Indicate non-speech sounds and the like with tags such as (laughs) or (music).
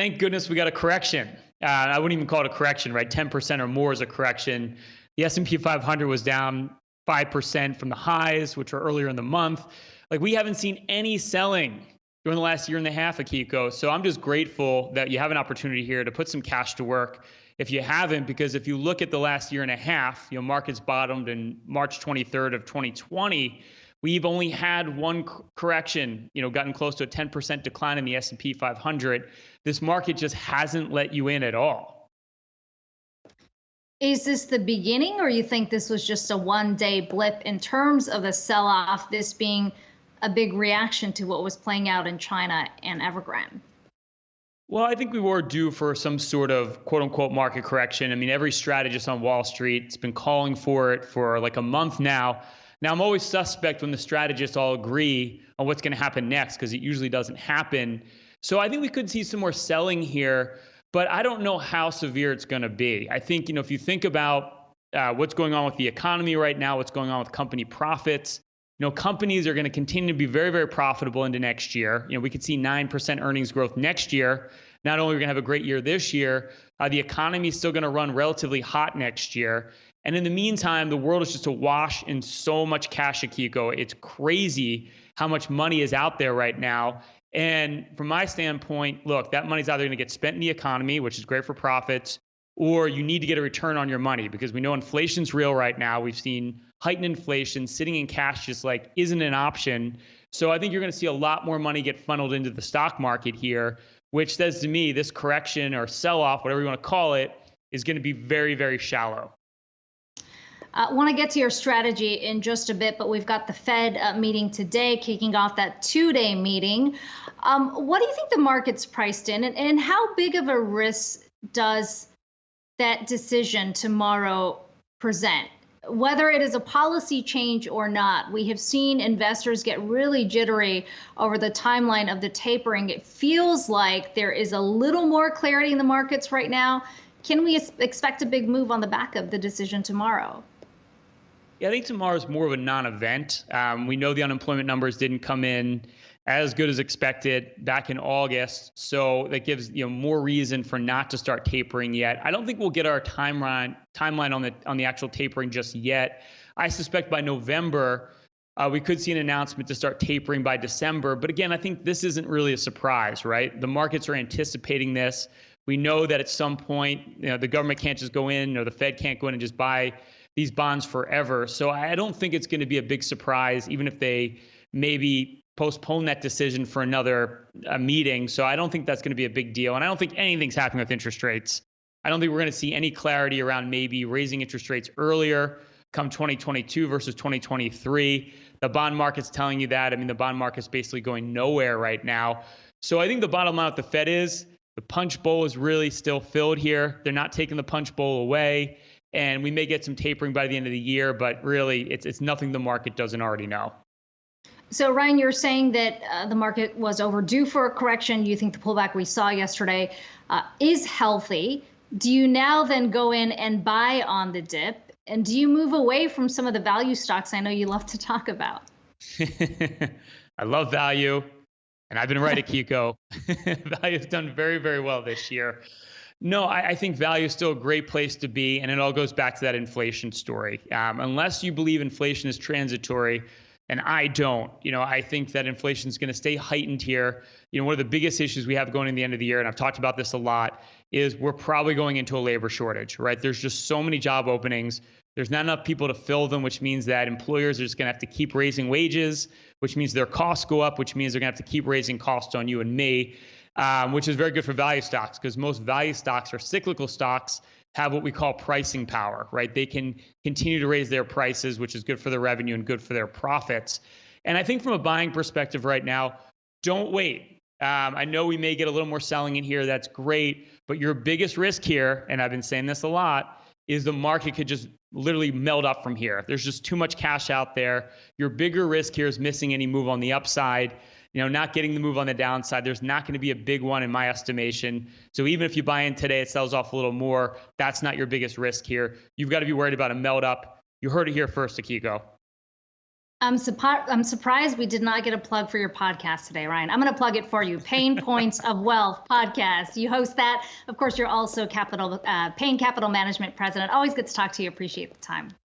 Thank goodness we got a correction. Uh, I wouldn't even call it a correction, right? 10% or more is a correction. The S&P 500 was down 5% from the highs, which were earlier in the month. Like we haven't seen any selling during the last year and a half, Akiko. So I'm just grateful that you have an opportunity here to put some cash to work. If you haven't, because if you look at the last year and a half, you know, markets bottomed in March 23rd of 2020. We've only had one correction, you know, gotten close to a 10% decline in the S&P 500. This market just hasn't let you in at all. Is this the beginning, or you think this was just a one-day blip in terms of a sell-off? This being a big reaction to what was playing out in China and Evergrande? Well, I think we were due for some sort of quote unquote market correction. I mean, every strategist on Wall Street has been calling for it for like a month now. Now, I'm always suspect when the strategists all agree on what's going to happen next because it usually doesn't happen. So I think we could see some more selling here, but I don't know how severe it's going to be. I think, you know, if you think about uh, what's going on with the economy right now, what's going on with company profits, you know, companies are going to continue to be very, very profitable into next year. You know, we could see 9% earnings growth next year. Not only are we going to have a great year this year, uh, the economy is still going to run relatively hot next year. And in the meantime, the world is just awash in so much cash, Akiko. It's crazy how much money is out there right now. And from my standpoint, look, that money's either going to get spent in the economy, which is great for profits, or you need to get a return on your money because we know inflation's real right now. We've seen heightened inflation, sitting in cash just like isn't an option. So I think you're going to see a lot more money get funneled into the stock market here, which says to me this correction or sell off, whatever you want to call it, is going to be very, very shallow. I uh, want to get to your strategy in just a bit, but we've got the Fed uh, meeting today, kicking off that two day meeting. Um, what do you think the market's priced in, and, and how big of a risk does that decision tomorrow present? Whether it is a policy change or not, we have seen investors get really jittery over the timeline of the tapering. It feels like there is a little more clarity in the markets right now. Can we expect a big move on the back of the decision tomorrow? Yeah, I think tomorrow is more of a non-event. Um, we know the unemployment numbers didn't come in as good as expected back in August, so that gives you know more reason for not to start tapering yet. I don't think we'll get our timeline timeline on the on the actual tapering just yet. I suspect by November. Uh, we could see an announcement to start tapering by December. But again, I think this isn't really a surprise, right? The markets are anticipating this. We know that at some point, you know, the government can't just go in or the Fed can't go in and just buy these bonds forever. So I don't think it's going to be a big surprise, even if they maybe postpone that decision for another uh, meeting. So I don't think that's going to be a big deal. And I don't think anything's happening with interest rates. I don't think we're going to see any clarity around maybe raising interest rates earlier come 2022 versus 2023. The bond market's telling you that. I mean, the bond market's basically going nowhere right now. So I think the bottom line with the Fed is the punch bowl is really still filled here. They're not taking the punch bowl away and we may get some tapering by the end of the year, but really it's, it's nothing the market doesn't already know. So, Ryan, you're saying that uh, the market was overdue for a correction. You think the pullback we saw yesterday uh, is healthy. Do you now then go in and buy on the dip? And do you move away from some of the value stocks I know you love to talk about? (laughs) I love value, and I've been right at Kiko. (laughs) value has done very, very well this year. No, I, I, think value is still a great place to be, and it all goes back to that inflation story. Um, unless you believe inflation is transitory, and I don't, you know, I think that inflation is going to stay heightened here. You know, one of the biggest issues we have going in the end of the year, and I've talked about this a lot, is we're probably going into a labor shortage, right? There's just so many job openings. There's not enough people to fill them, which means that employers are just going to have to keep raising wages, which means their costs go up, which means they're going to have to keep raising costs on you and me um, which is very good for value stocks because most value stocks are cyclical stocks have what we call pricing power, right? They can continue to raise their prices, which is good for their revenue and good for their profits. And I think from a buying perspective right now, don't wait. Um, I know we may get a little more selling in here. That's great. But your biggest risk here, and I've been saying this a lot, is the market could just literally melt up from here. There's just too much cash out there. Your bigger risk here is missing any move on the upside you know, not getting the move on the downside. There's not going to be a big one in my estimation. So even if you buy in today, it sells off a little more. That's not your biggest risk here. You've got to be worried about a melt up. You heard it here first, Akiko. I'm, suppo- I'm surprised we did not get a plug for your podcast today, Ryan. I'm going to plug it for you. Payne Points of Wealth podcast. You host that. Of course, you're also Capital uh, Payne Capital Management President. Always good to talk to you. Appreciate the time.